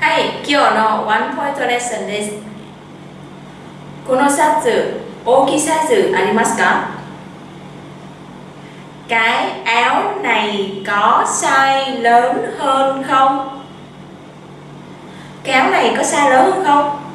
はい、今日のワンポイントレッスンです。このシャツ、大きいサイズありますか Cái áo này có size lớn hơn không? Cái áo này có size lớn hơn không?